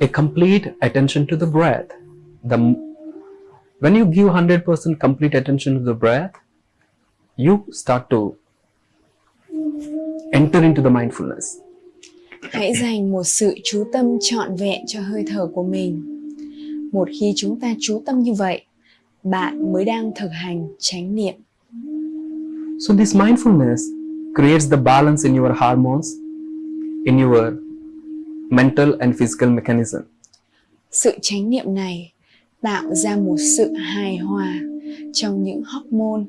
a complete attention to the breath. The when you give 100% complete attention to the breath, you start to enter into the mindfulness. Hãy dành một sự chú tâm trọn vẹn cho hơi thở của mình. Một khi chúng ta chú tâm như vậy, bạn mới đang thực hành chánh niệm. So this mindfulness creates the balance in your hormones, in your mental and physical mechanism. Sự chánh niệm này tạo ra một sự hài hòa trong những hormone,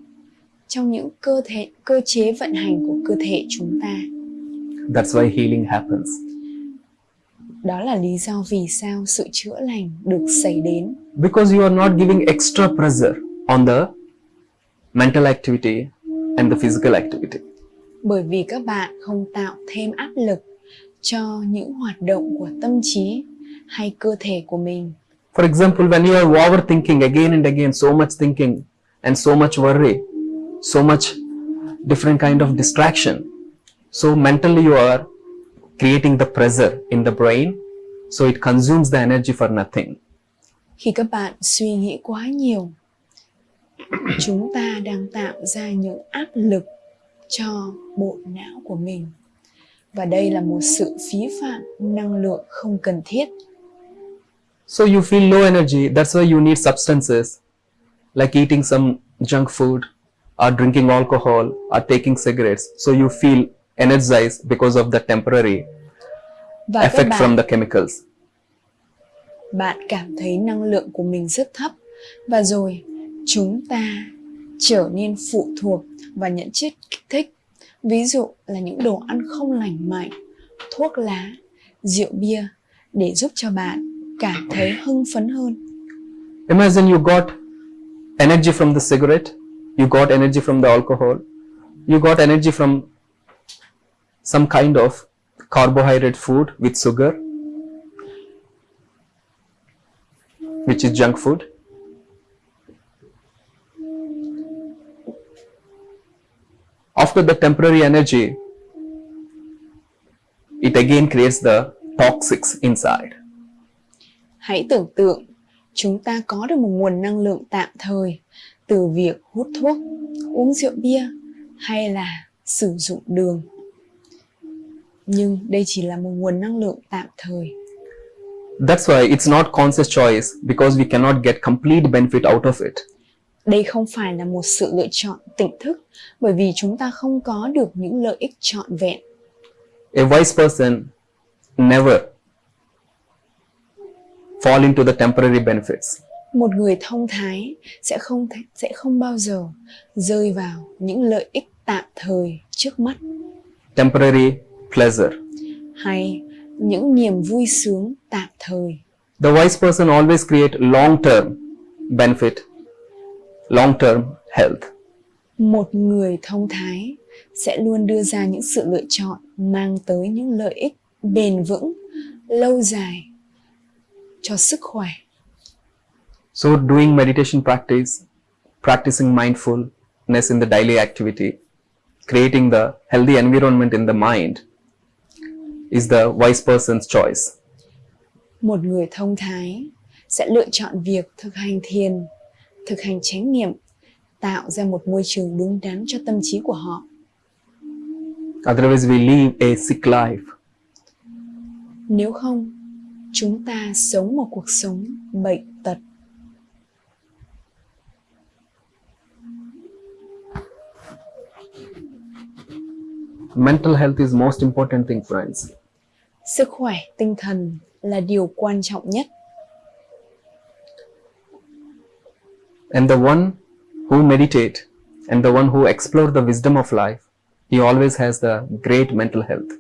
trong những cơ thể cơ chế vận hành của cơ thể chúng ta. That's why healing happens. Đó là lý do vì sao sự chữa lành được xảy đến. Because you are not giving extra pressure on the mental activity and the physical activity. Bởi vì các bạn không tạo thêm áp lực cho những hoạt động của tâm trí hay cơ thể của mình. For example, when you are overthinking again and again, so much thinking and so much worry, so much different kind of distraction. So mentally you are creating the pressure in the brain, so it consumes the energy for nothing. Khi các bạn suy nghĩ quá nhiều, chúng ta đang tạo ra những áp lực cho bộ não của mình. Và đây là một sự phí phạm năng lượng không cần thiết So you feel low energy, that's why you need substances like eating some junk food or drinking alcohol or taking cigarettes. So you feel energized because of the temporary và effect các from bạn, the chemicals. bạn cảm thấy năng lượng của mình rất thấp và rồi chúng ta trở nên phụ thuộc vào những chất kích thích ví dụ là những đồ ăn không lành mạnh thuốc lá rượu bia để giúp cho bạn cảm thấy hưng phấn hơn Imagine you got energy from the cigarette, you got energy from the alcohol, you got energy from some kind of carbohydrate food with sugar, which is junk food. After the temporary energy, it again creates the toxics inside. hãy tưởng tượng chúng ta có được một nguồn năng lượng tạm thời từ việc hút thuốc uống rượu bia hay là sử dụng đường nhưng đây chỉ là một nguồn năng lượng tạm thời That's why it's not conscious choice because we cannot get complete benefit out of it. Đây không phải là một sự lựa chọn tỉnh thức bởi vì chúng ta không có được những lợi ích trọn vẹn A wise person never fall into the temporary benefits. một người thông thái sẽ không sẽ không bao giờ rơi vào những lợi ích tạm thời trước mắt temporary pleasure. hay những niềm vui sướng tạm thời The wise person always create long-term benefit, long-term health. một người thông thái sẽ luôn đưa ra những sự lựa chọn mang tới những lợi ích bền vững lâu dài cho sức khỏe So doing meditation practice, practicing mindfulness in the daily activity, creating the healthy environment in the mind is the wise person's choice. một người thông thái sẽ lựa chọn việc thực hành thiền thực hành chánh niệm tạo ra một môi trường đúng đắn cho tâm trí của họ Otherwise we live a sick life. nếu không chúng ta sống một cuộc sống bệnh tật Mental health is most important thing friends. sức khỏe tinh thần là điều quan trọng nhất And the one who meditate and the one who explore the wisdom of life, he always has the great mental health.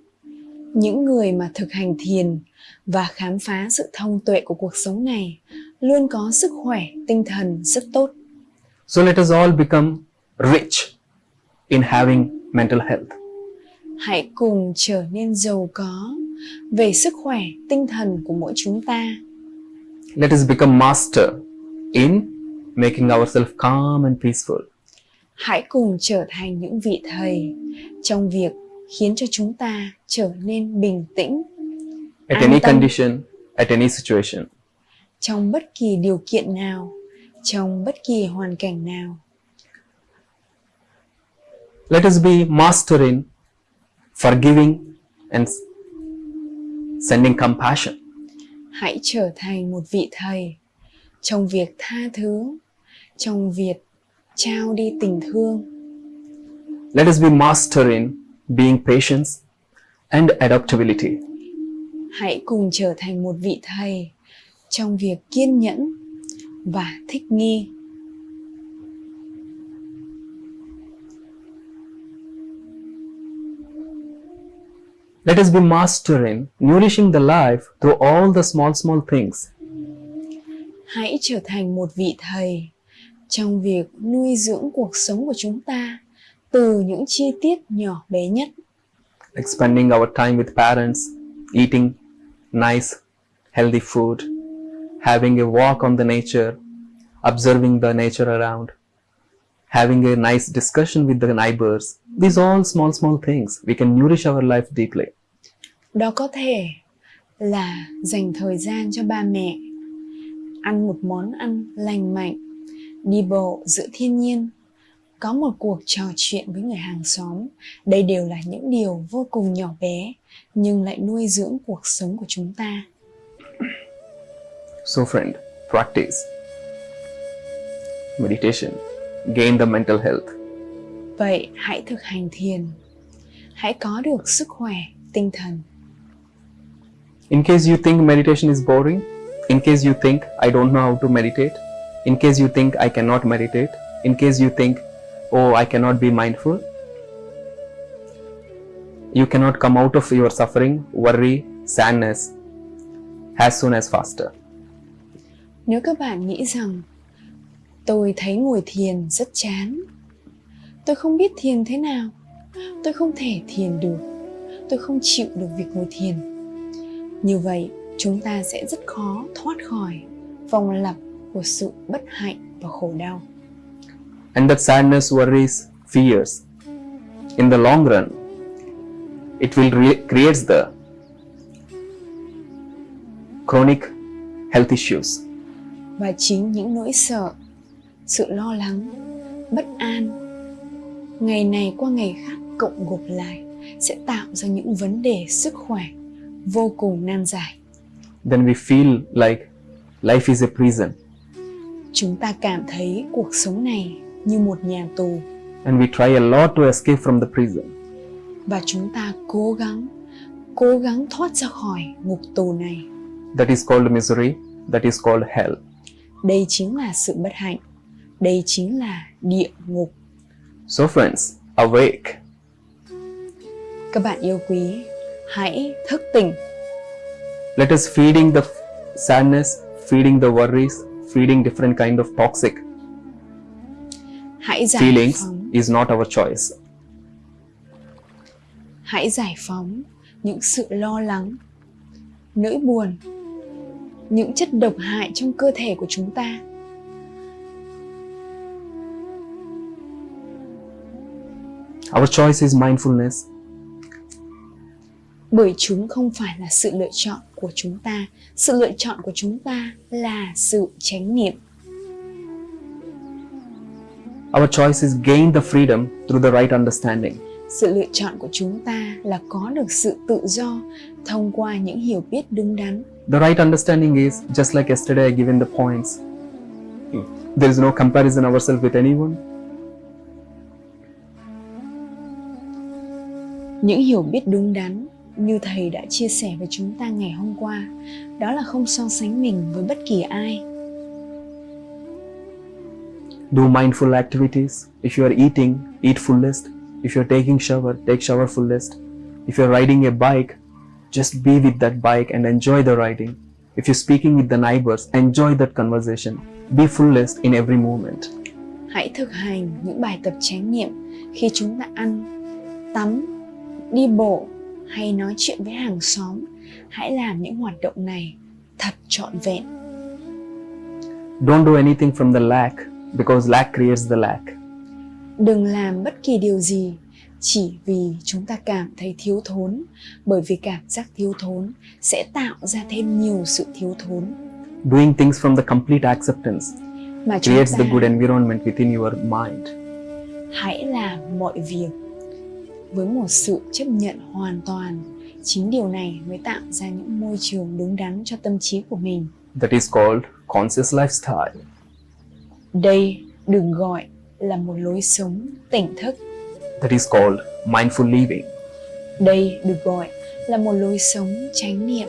những người mà thực hành thiền và khám phá sự thông tuệ của cuộc sống này luôn có sức khỏe tinh thần rất tốt So let us all become rich in having mental health. hãy cùng trở nên giàu có về sức khỏe tinh thần của mỗi chúng ta Let us become master in making ourselves calm and peaceful. hãy cùng trở thành những vị thầy trong việc khiến cho chúng ta trở nên bình tĩnh At An any tâm. condition, at any situation. trong bất kỳ điều kiện nào, trong bất kỳ hoàn cảnh nào. Let us be master in forgiving and sending compassion. Hãy trở thành một vị thầy trong việc tha thứ, trong việc trao đi tình thương. Let us be master in being patient and adaptability. Hãy cùng trở thành một vị thầy trong việc kiên nhẫn và thích nghi. Let us be master in nourishing the life through all the small, small things. Hãy trở thành một vị thầy trong việc nuôi dưỡng cuộc sống của chúng ta từ những chi tiết nhỏ bé nhất. like spending our time with parents, eating nice, healthy food, having a walk on the nature, observing the nature around, having a nice discussion with the neighbors. These all small, small things. We can nourish our life deeply. Đó có thể là dành thời gian cho ba mẹ, ăn một món ăn lành mạnh, đi bộ giữa thiên nhiên, có một cuộc trò chuyện với người hàng xóm. Đây đều là những điều vô cùng nhỏ bé nhưng lại nuôi dưỡng cuộc sống của chúng ta. So, friend, practice meditation, gain the mental health. Vậy hãy thực hành thiền. Hãy có được sức khỏe tinh thần. In case you think meditation is boring, in case you think I don't know how to meditate, in case you think I cannot meditate, in case you think, oh, I cannot be mindful, you cannot come out of your suffering, worry, sadness as soon as faster. Nếu các bạn nghĩ rằng tôi thấy ngồi thiền rất chán, tôi không biết thiền thế nào, tôi không thể thiền được, tôi không chịu được việc ngồi thiền. Như vậy, chúng ta sẽ rất khó thoát khỏi vòng lặp của sự bất hạnh và khổ đau. And that sadness, worries, fears, in the long run, it will re- creates the chronic health issues. Và chính những nỗi sợ, sự lo lắng, bất an, ngày này qua ngày khác cộng gộp lại sẽ tạo ra những vấn đề sức khỏe vô cùng nan giải. Then we feel like life is a prison Chúng ta cảm thấy cuộc sống này như một nhà tù and we try a lot to escape from the prison. và chúng ta cố gắng cố gắng thoát ra khỏi ngục tù này. That is called misery, that is called hell. Đây chính là sự bất hạnh. Đây chính là địa ngục. So, friends, awake. Các bạn yêu quý, hãy thức tỉnh. Let us feeding the sadness, feeding the worries, feeding different kind of toxic Hãy giải feelings phóng, is not our choice. hãy giải phóng những sự lo lắng, nỗi buồn, những chất độc hại trong cơ thể của chúng ta. Our choice is mindfulness. Bởi chúng không phải là sự lựa chọn của chúng ta, sự lựa chọn của chúng ta là sự chánh niệm. Our choice is gain the freedom through the right understanding. Sự lựa chọn của chúng ta là có được sự tự do thông qua những hiểu biết đúng đắn. The right understanding is just like yesterday I given the points. There is no comparison ourselves with anyone. Những hiểu biết đúng đắn như thầy đã chia sẻ với chúng ta ngày hôm qua, đó là không so sánh mình với bất kỳ ai. Do mindful activities. If you are eating, eat fullest. If you're taking shower, take shower fullest. If you're riding a bike, just be with that bike and enjoy the riding. If you're speaking with the neighbors, enjoy that conversation. Be fullest in every moment. Hãy thực hành những bài tập chánh niệm khi chúng ta ăn, tắm, đi bộ hay nói chuyện với hàng xóm. Hãy làm những hoạt động này thật trọn vẹn. Don't do anything from the lack because lack creates the lack. Đừng làm bất kỳ điều gì chỉ vì chúng ta cảm thấy thiếu thốn bởi vì cảm giác thiếu thốn sẽ tạo ra thêm nhiều sự thiếu thốn Doing things from the complete acceptance mà creates ta the good environment within your mind. hãy làm mọi việc với một sự chấp nhận hoàn toàn chính điều này mới tạo ra những môi trường đúng đắn cho tâm trí của mình That is called conscious lifestyle. đây đừng gọi là một lối sống tỉnh thức That is called mindful living. đây được gọi là một lối sống chánh niệm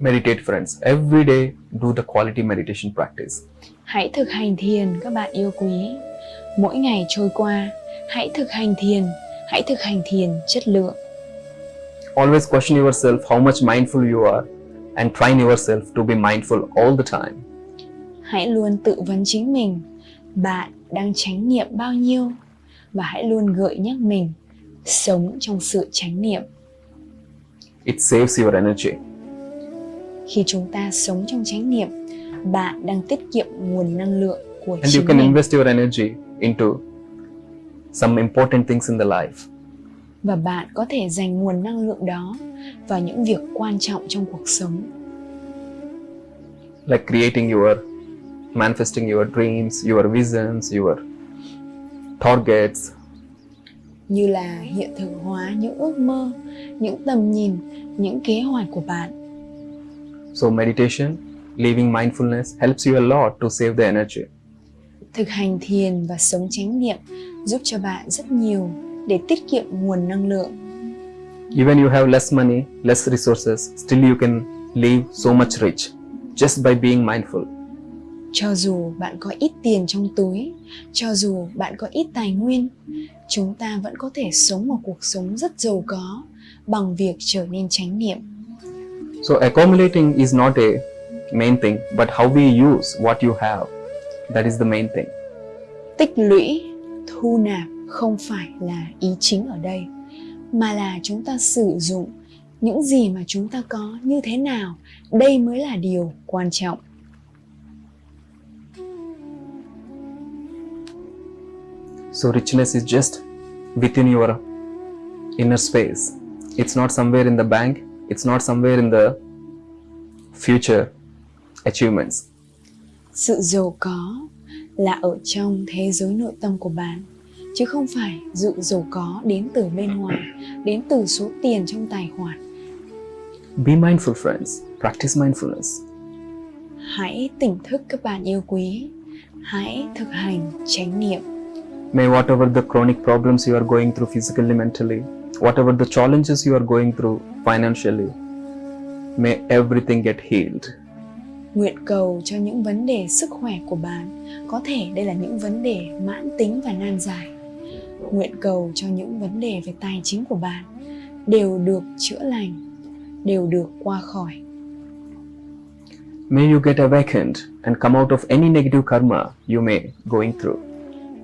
Meditate, friends. Every day, do the quality meditation practice. Hãy thực hành thiền các bạn yêu quý mỗi ngày trôi qua hãy thực hành thiền hãy thực hành thiền chất lượng Always question yourself how much mindful you are and train yourself to be mindful all the time. hãy luôn tự vấn chính mình bạn đang chánh niệm bao nhiêu và hãy luôn gợi nhắc mình sống trong sự chánh niệm It saves your energy. khi chúng ta sống trong chánh niệm bạn đang tiết kiệm nguồn năng lượng của And you chính can mình. invest your energy into some important things in the life. và bạn có thể dành nguồn năng lượng đó vào những việc quan trọng trong cuộc sống. Like creating your manifesting your dreams your visions your targets. Như là hiện thực hóa những ước mơ những tầm nhìn những kế hoạch của bạn. So meditation living mindfulness helps you a lot to save the energy. Thực hành thiền và sống chánh niệm giúp cho bạn rất nhiều để tiết kiệm nguồn năng lượng. Even you have less money less resources still you can live so much rich just by being mindful. Cho dù bạn có ít tiền trong túi cho dù bạn có ít tài nguyên chúng ta vẫn có thể sống một cuộc sống rất giàu có bằng việc trở nên chánh niệm. So accumulating is not a main thing but how we use what you have that is the main thing. Tích lũy thu nạp không phải là ý chính ở đây mà là chúng ta sử dụng những gì mà chúng ta có như thế nào. Đây mới là điều quan trọng. So richness is just within your inner space. It's not somewhere in the bank, it's not somewhere in the future achievements. sự giàu có là ở trong thế giới nội tâm của bạn chứ không phải sự giàu có đến từ bên ngoài đến từ số tiền trong tài khoản Be mindful, friends. Practice mindfulness. hãy tỉnh thức các bạn yêu quý hãy thực hành chánh niệm May whatever the chronic problems you are going through physically, mentally, whatever the challenges you are going through financially, may everything get healed. Nguyện cầu cho những vấn đề sức khỏe của bạn. Có thể đây là những vấn đề mãn tính và nan giải. Nguyện cầu cho những vấn đề về tài chính của bạn đều được chữa lành đều được qua khỏi. May you get awakened and come out of any negative karma you may going through.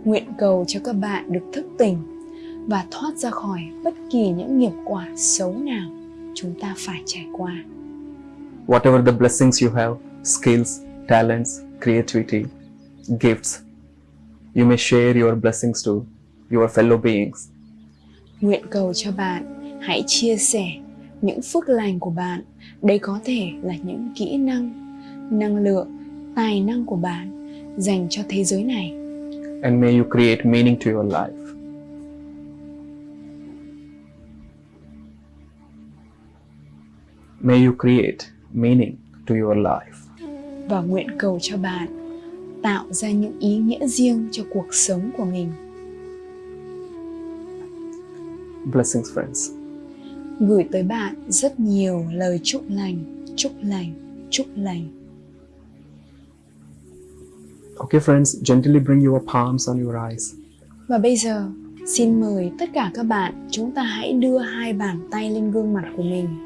nguyện cầu cho các bạn được thức tỉnh và thoát ra khỏi bất kỳ những nghiệp quả xấu nào chúng ta phải trải qua. Whatever the blessings you have, skills, talents, creativity, gifts, you may share your blessings to your fellow beings. nguyện cầu cho bạn hãy chia sẻ những phước lành của bạn đây có thể là những kỹ năng năng lượng tài năng của bạn dành cho thế giới này And may you create meaning to your life. May you create meaning to your life. Và nguyện cầu cho bạn tạo ra những ý nghĩa riêng cho cuộc sống của mình Blessings, friends. gửi tới bạn rất nhiều lời chúc lành chúc lành chúc lành Okay, friends, gently bring your palms on your eyes. Và bây giờ, xin mời tất cả các bạn chúng ta hãy đưa hai bàn tay lên gương mặt của mình.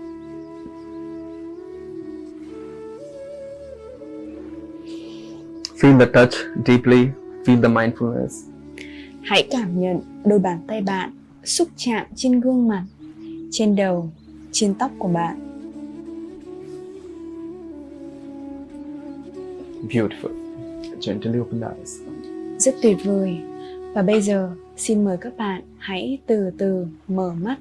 Feel the touch deeply, feel the mindfulness. Hãy cảm nhận đôi bàn tay bạn xúc chạm trên gương mặt, trên đầu, trên tóc của bạn. Beautiful. Gently open the eyes. rất tuyệt vời. Và bây giờ, xin mời các bạn hãy từ từ mở mắt